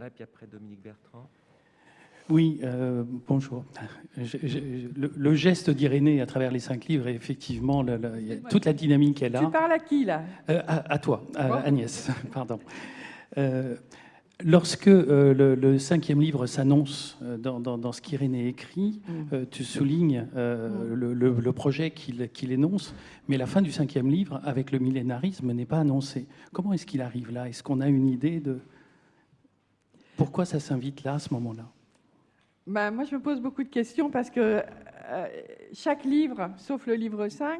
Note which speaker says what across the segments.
Speaker 1: là, puis après Dominique Bertrand.
Speaker 2: Oui, euh, bonjour. le, geste d'Irénée à travers les cinq livres est effectivement toute la dynamique qu'elle a.
Speaker 3: Tu parles à qui là?
Speaker 2: Euh, à, toi, à Agnès, pardon. Euh, lorsque le, cinquième livre s'annonce dans, ce qu'Irénée écrit, mm. tu soulignes mm. le, projet qu'il énonce, mais la fin du cinquième livre, avec le millénarisme, n'est pas annoncée. Comment est-ce qu'il arrive là? Est-ce qu'on a une idée de pourquoi ça s'invite là, à ce moment-là?
Speaker 3: Bah, moi, je me pose beaucoup de questions parce que euh, chaque livre, sauf le livre 5,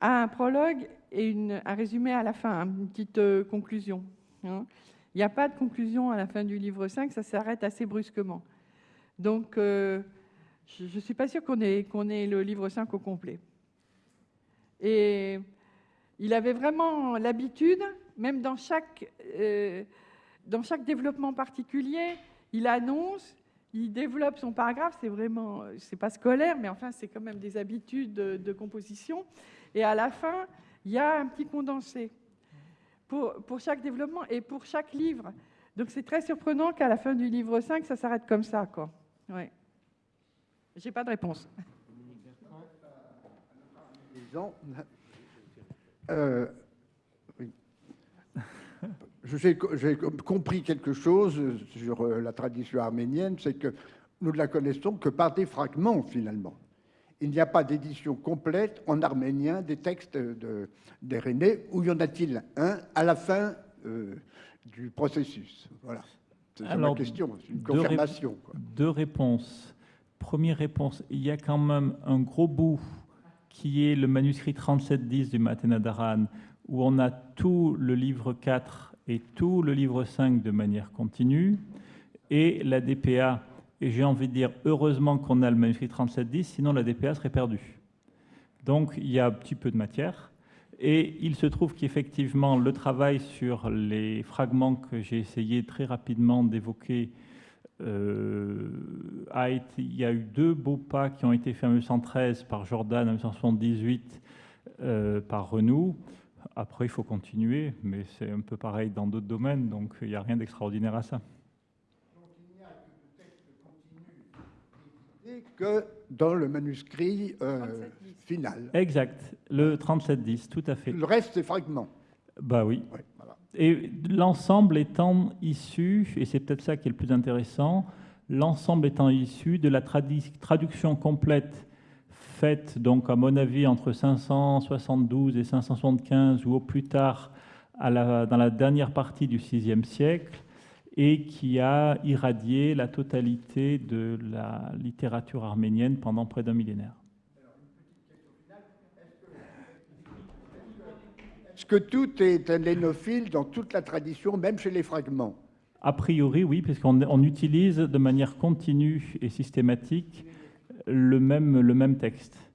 Speaker 3: a un prologue et une, un résumé à la fin, une petite euh, conclusion. Hein. Il n'y a pas de conclusion à la fin du livre 5, ça s'arrête assez brusquement. Donc, euh, je ne suis pas sûre qu'on ait, qu'on ait le livre 5 au complet. Et il avait vraiment l'habitude, même dans chaque, dans chaque développement particulier, il annonce il développe son paragraphe, c'est vraiment, c'est pas scolaire, mais enfin, c'est quand même des habitudes de, composition. Et à la fin, il y a un petit condensé pour, chaque développement et pour chaque livre. Donc c'est très surprenant qu'à la fin du livre 5, ça s'arrête comme ça. Quoi. Ouais. J'ai pas de réponse.
Speaker 4: Euh, j'ai compris quelque chose sur euh, la tradition arménienne, c'est que nous ne la connaissons que par des fragments finalement. Il n'y a pas d'édition complète en arménien des textes d'Irénée, où y en a-t-il un à la fin euh, du processus? Voilà. C'est une question, c'est une confirmation.
Speaker 5: Deux, réponses. Première réponse, il y a quand même un gros bout qui est le manuscrit 3710 du Matenadaran, où on a tout le livre 4 tout le livre 5 de manière continue, et la DPA, et j'ai envie de dire heureusement qu'on a le manuscrit 3710, sinon la DPA serait perdue. Donc il y a un petit peu de matière, et il se trouve qu'effectivement le travail sur les fragments que j'ai essayé très rapidement d'évoquer euh, il y a eu deux beaux pas qui ont été faits en 1913 par Jordan, en 1978 euh, par Renou. Après, il faut continuer, mais c'est un peu pareil dans d'autres domaines, donc il n'y a rien d'extraordinaire à ça.
Speaker 4: Donc il n'y a que le texte continu que dans le manuscrit euh, final.
Speaker 5: Exact, le 3710, tout à fait.
Speaker 4: Le reste, c'est fragments.
Speaker 5: Bah oui. Et l'ensemble étant issu, et c'est peut-être ça qui est le plus intéressant, l'ensemble étant issu de la traduction complète faite, donc, à mon avis, entre 572 et 575, ou au plus tard à la, dans la dernière partie du VIe siècle, et qui a irradié la totalité de la littérature arménienne pendant près d'un millénaire.
Speaker 4: Est-ce que tout est un lénophile dans toute la tradition, même chez les fragments?
Speaker 5: A priori, oui, puisqu'on utilise de manière continue et systématique le même, le même texte.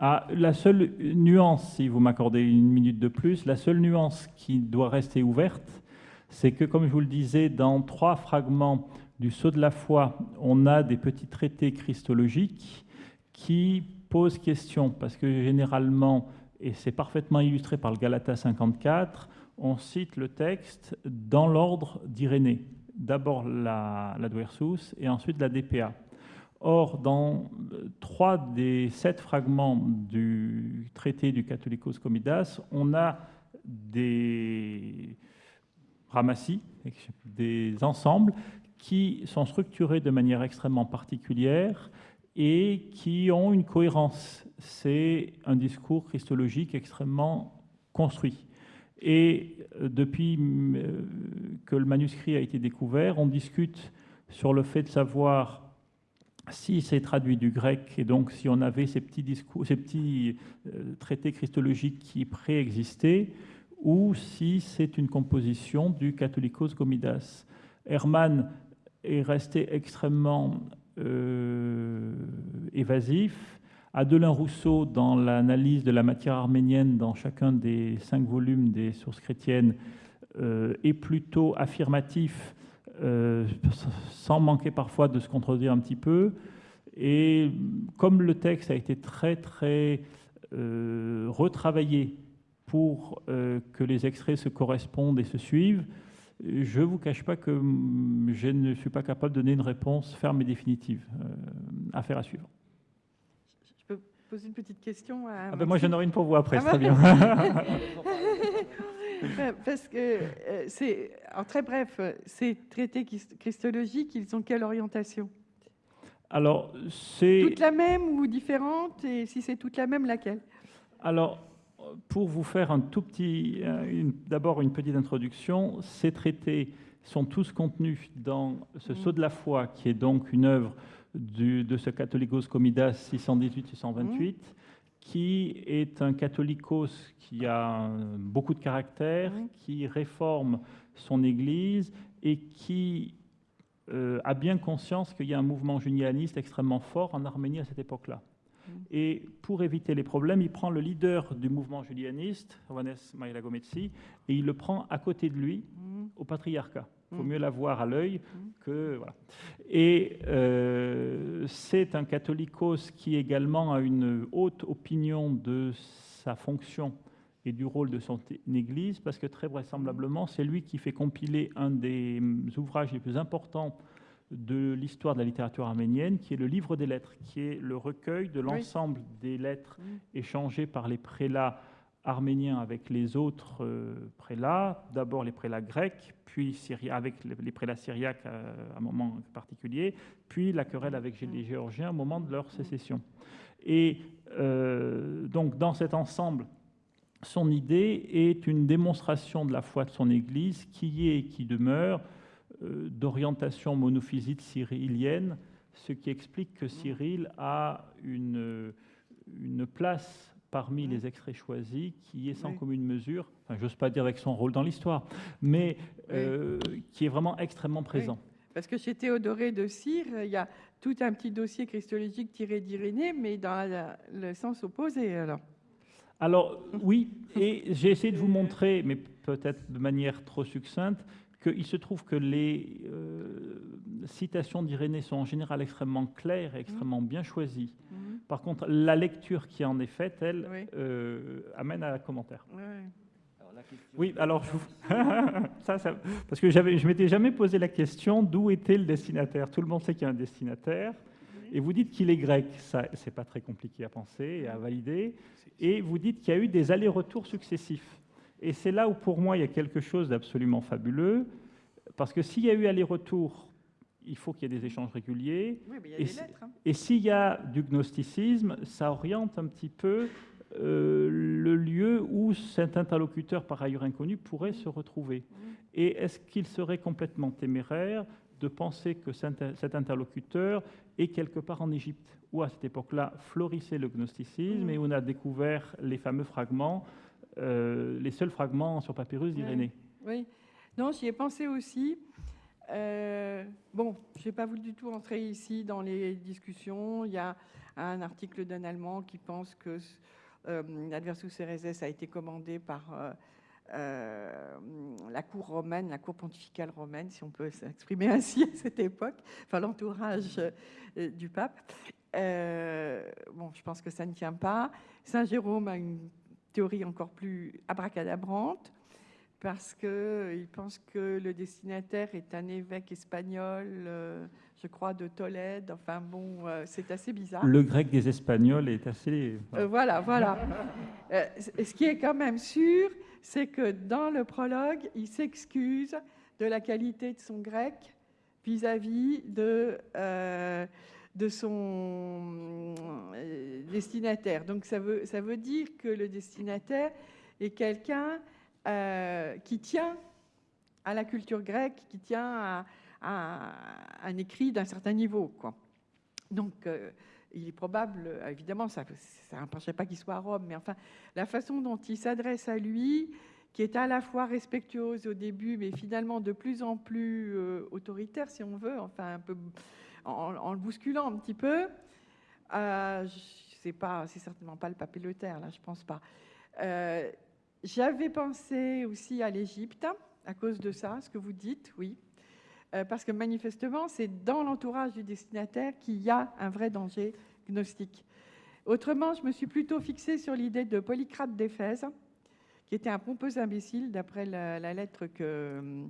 Speaker 5: Ah, la seule nuance, si vous m'accordez une minute de plus, la seule nuance qui doit rester ouverte, c'est que, comme je vous le disais, dans trois fragments du Sceau de la foi, on a des petits traités christologiques qui posent question, parce que généralement, et c'est parfaitement illustré par le Galata 54, on cite le texte dans l'ordre d'Irénée. D'abord la, la et ensuite la DPA. Or, dans trois des sept fragments du traité du Catholicos Comidas, on a des ramassis, des ensembles qui sont structurés de manière extrêmement particulière et qui ont une cohérence. C'est un discours christologique extrêmement construit. Et euh, depuis euh, que le manuscrit a été découvert, on discute sur le fait de savoir si c'est traduit du grec, et donc si on avait ces petits, discours, ces petits euh, traités christologiques qui préexistaient, ou si c'est une composition du Catholicos Gomidas. Hermann est resté extrêmement euh, évasif. Adelin Rousseau, dans l'analyse de la matière arménienne dans chacun des cinq volumes des sources chrétiennes, euh, est plutôt affirmatif euh, sans manquer parfois de se contredire un petit peu. Et comme le texte a été très très euh, retravaillé pour euh, que les extraits se correspondent et se suivent, Je ne vous cache pas que je ne suis pas capable de donner une réponse ferme et définitive. affaire à suivre
Speaker 3: poser une petite question à
Speaker 5: ah ben Moi, j'en aurai une pour vous après, ah très bien.
Speaker 3: Parce que euh, c'est, en très bref, ces traités christologiques, ils ont quelle orientation?
Speaker 5: Alors, c'est...
Speaker 3: Toute la même ou différente? Et si c'est toute la même, laquelle?
Speaker 5: Alors, pour vous faire un tout petit, euh, d'abord une petite introduction, ces traités sont tous contenus dans ce mmh. Sceau de la foi, qui est donc une œuvre de ce Catholicos Comidas 618-628, qui est un catholicos qui a beaucoup de caractère, qui réforme son Église et qui euh, a bien conscience qu'il y a un mouvement junianiste extrêmement fort en Arménie à cette époque-là. Et pour éviter les problèmes, il prend le leader du mouvement julianiste, Ovanes Mailagometsi, et il le prend à côté de lui, au patriarcat. Il faut mm. mieux la voir à l'œil mm. que. Voilà. Et euh, c'est un catholicos qui également a une haute opinion de sa fonction et du rôle de son Église, parce que très vraisemblablement, c'est lui qui fait compiler un des ouvrages les plus importants de l'histoire de la littérature arménienne, qui est le livre des lettres, qui est le recueil de l'ensemble des lettres mm. échangées par les prélats arménien avec les autres euh, prélats, d'abord les prélats grecs, puis avec les prélats syriaques euh, à un moment particulier, puis la querelle avec les Géorgiens au moment de leur sécession. Et euh, donc dans cet ensemble, son idée est une démonstration de la foi de son Église qui est et qui demeure d'orientation monophysite cyrillienne, ce qui explique que Cyril a une, une place parmi les extraits choisis qui est sans commune mesure, enfin, j'ose pas dire avec son rôle dans l'histoire, mais euh, qui est vraiment extrêmement présent.
Speaker 3: Parce que chez Théodoré de Cire, il y a tout un petit dossier christologique tiré d'Irénée, mais dans le sens opposé alors.
Speaker 5: Alors oui, et j'ai essayé de vous montrer, mais peut-être de manière trop succincte, qu'il se trouve que les euh, citations d'Irénée sont en général extrêmement claires et extrêmement bien choisies. Mhm. Par contre, la lecture qui en est faite, elle, euh, amène à un commentaire. Oui. Alors, ça, parce que je m'étais jamais posé la question d'où était le destinataire? Tout le monde sait qu'il y a un destinataire. Et vous dites qu'il est grec, ça, c'est pas très compliqué à penser et à valider. Et vous dites qu'il y a eu des allers-retours successifs. Et c'est là où, pour moi, il y a quelque chose d'absolument fabuleux, parce que s'il y a eu aller-retour, il faut qu'il y ait des échanges réguliers.
Speaker 3: Oui, mais il y a et, des lettres, hein.
Speaker 5: et s'il y a du gnosticisme, ça oriente un petit peu euh, le lieu où cet interlocuteur, par ailleurs inconnu, pourrait se retrouver. Mmh. Et est-ce qu'il serait complètement téméraire de penser que cet interlocuteur est quelque part en Égypte, où à cette époque-là florissait le gnosticisme mmh. et où on a découvert les fameux fragments euh, les seuls fragments sur papyrus d'Irénée.
Speaker 3: Oui. non, j'y ai pensé aussi. Euh, bon, je n'ai pas voulu du tout entrer ici dans les discussions. Il y a un article d'un Allemand qui pense que euh, Adversus Ereses a été commandé par la cour romaine, la cour pontificale romaine, si on peut s'exprimer ainsi à cette époque, enfin l'entourage du pape. bon, je pense que ça ne tient pas. Saint Jérôme a une théorie encore plus abracadabrante, parce qu'il pense que le destinataire est un évêque espagnol, euh, je crois, de Tolède. Enfin bon, euh, c'est assez bizarre.
Speaker 5: Le grec des Espagnols est assez...
Speaker 3: Euh, voilà, voilà. ce qui est quand même sûr, c'est que dans le prologue, il s'excuse de la qualité de son grec vis-à-vis de de son euh, destinataire. Donc ça veut, ça veut dire que le destinataire est quelqu'un euh, qui tient à la culture grecque, qui tient à, un écrit d'un certain niveau. Donc euh, il est probable, évidemment, ça n'empêcherait pas qu'il soit à Rome, mais enfin, la façon dont il s'adresse à lui, qui est à la fois respectueuse au début, mais finalement de plus en plus autoritaire, si on veut, enfin un peu en, le bousculant un petit peu. Euh, c'est pas, c'est certainement pas le papillotaire, là, je pense pas. Euh, j'avais pensé aussi à l'Égypte à cause de ça, ce que vous dites, oui, euh, parce que manifestement, c'est dans l'entourage du destinataire qu'il y a un vrai danger gnostique. Autrement, je me suis plutôt fixée sur l'idée de Polycrate d'Éphèse, qui était un pompeux imbécile, d'après la, lettre que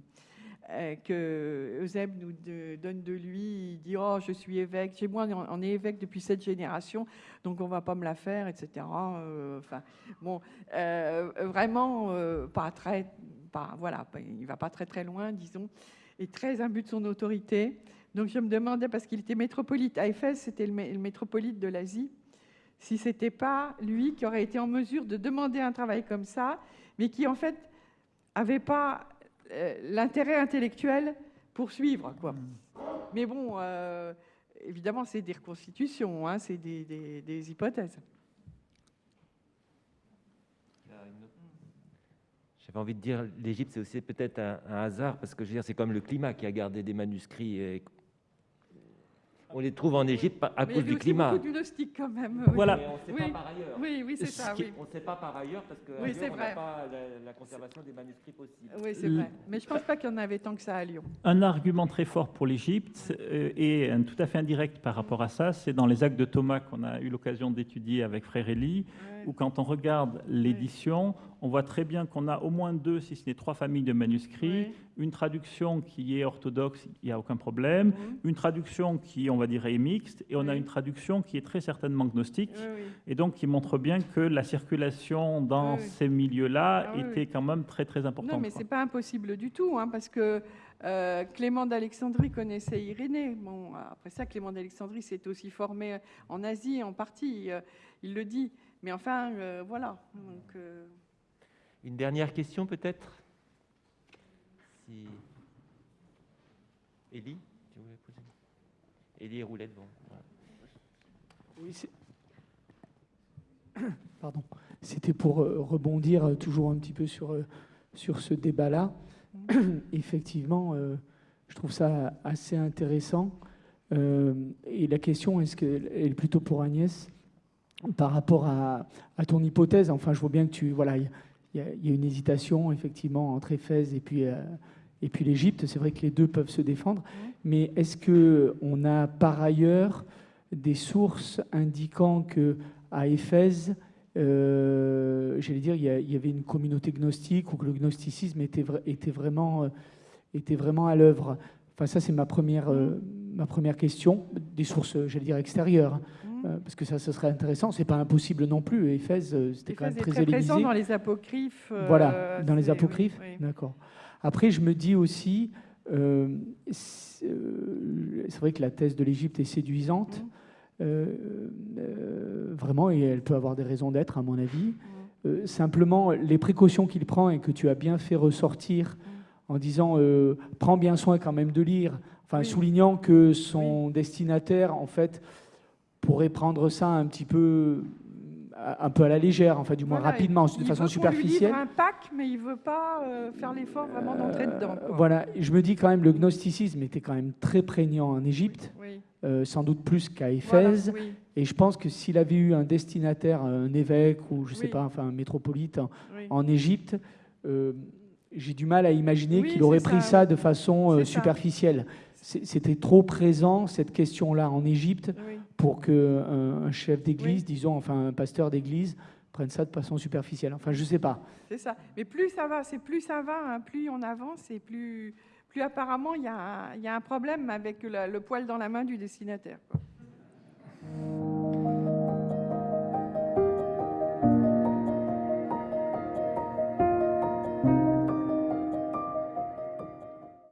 Speaker 3: que Eusèbe nous donne de lui. Il dit Oh, je suis évêque. Chez moi, on est évêque depuis cette génération, donc on va pas me la faire, etc. Euh, enfin, bon, euh, vraiment pas très, pas voilà, il va pas très très loin, disons, et très imbu de son autorité. Donc je me demandais parce qu'il était métropolite à Éphèse, c'était le, le métropolite de l'Asie, si c'était pas lui qui aurait été en mesure de demander un travail comme ça, mais qui en fait avait pas euh, l'intérêt intellectuel pour suivre. Quoi. Mais bon, euh, évidemment, c'est des reconstitutions, hein, c'est des, hypothèses.
Speaker 1: J'avais envie de dire, l'Égypte, c'est aussi peut-être un, un, hasard, parce que je veux dire, c'est comme le climat qui a gardé des manuscrits et on les trouve en Égypte à cause du climat.
Speaker 3: Beaucoup gnostiques quand même.
Speaker 1: Voilà. Mais on ne sait pas par ailleurs.
Speaker 3: Oui, oui, c'est ça.
Speaker 1: On ne sait pas par ailleurs parce que
Speaker 3: oui,
Speaker 1: on n'a pas la, conservation des manuscrits possible.
Speaker 3: Oui, c'est vrai. Mais je ne pense pas qu'il y en avait tant que ça à Lyon.
Speaker 5: Un argument très fort pour l'Égypte euh, et un, tout à fait indirect par rapport à ça, c'est dans les actes de Thomas qu'on a eu l'occasion d'étudier avec Frère Élie, où quand on regarde l'édition, on voit très bien qu'on a au moins deux, si ce n'est trois familles de manuscrits, une traduction qui est orthodoxe, il n'y a aucun problème, une traduction qui, on va dire, est mixte, et on a une traduction qui est très certainement gnostique, et donc qui montre bien que la circulation dans ces milieux-là ah était quand même très très importante.
Speaker 3: Non, mais ce n'est pas impossible du tout, hein, parce que euh, Clément d'Alexandrie connaissait Irénée. Bon, après ça, Clément d'Alexandrie s'est aussi formé en Asie en partie, euh, il le dit. Mais enfin, euh, voilà. Donc,
Speaker 1: une dernière question peut-être? Si... Élie, tu voulais poser Élie et Roulette, bon.
Speaker 6: Oui, Pardon. C'était pour euh, rebondir euh, toujours un petit peu sur, euh, sur ce débat-là. Effectivement, je trouve ça assez intéressant. et la question, est-ce qu'elle est plutôt pour Agnès? Par rapport à, à, ton hypothèse Enfin, je vois bien que tu... Voilà, il y, a une hésitation effectivement entre Éphèse et puis, euh, et puis l'Égypte. C'est vrai que les deux peuvent se défendre. Mais est-ce qu'on a par ailleurs des sources indiquant que à Éphèse, euh, j'allais dire, il y, avait une communauté gnostique ou que le gnosticisme était, était, vraiment, euh, était vraiment à l'œuvre? Enfin, ça, c'est ma première, ma première question. Des sources, j'allais dire, extérieures. Euh, parce que ça, ce serait intéressant. C'est pas impossible non plus. Éphèse, euh, c'était quand même très, très présent
Speaker 3: dans les apocryphes.
Speaker 6: Euh, voilà, dans les apocryphes. D'accord. Après, je me dis aussi, c'est vrai que la thèse de l'Égypte est séduisante, mmh. vraiment, et elle peut avoir des raisons d'être, à mon avis. Mmh. simplement, les précautions qu'il prend et que tu as bien fait ressortir en disant prends bien soin quand même de lire, enfin soulignant que son destinataire, en fait, pourrait prendre ça un petit peu un peu à la légère, enfin du moins rapidement, de façon veut superficielle.
Speaker 3: Il un pack, mais il veut pas euh, faire l'effort vraiment d'entrer euh, dedans.
Speaker 6: Voilà, je me dis quand même le gnosticisme était quand même très prégnant en Égypte, euh, sans doute plus qu'à Éphèse. Et je pense que s'il avait eu un destinataire, un évêque ou je sais pas, enfin un métropolite en, Égypte, j'ai du mal à imaginer qu'il aurait pris ça, de façon superficielle. C'était trop présent cette question-là en Égypte pour qu'un euh, un chef d'église, disons, enfin un pasteur d'église, prenne ça de façon superficielle. Enfin, je ne sais pas.
Speaker 3: C'est ça. Mais plus ça va, c'est plus ça va, hein. plus on avance et plus, plus apparemment il y, y, a un problème avec le poil dans la main du destinataire.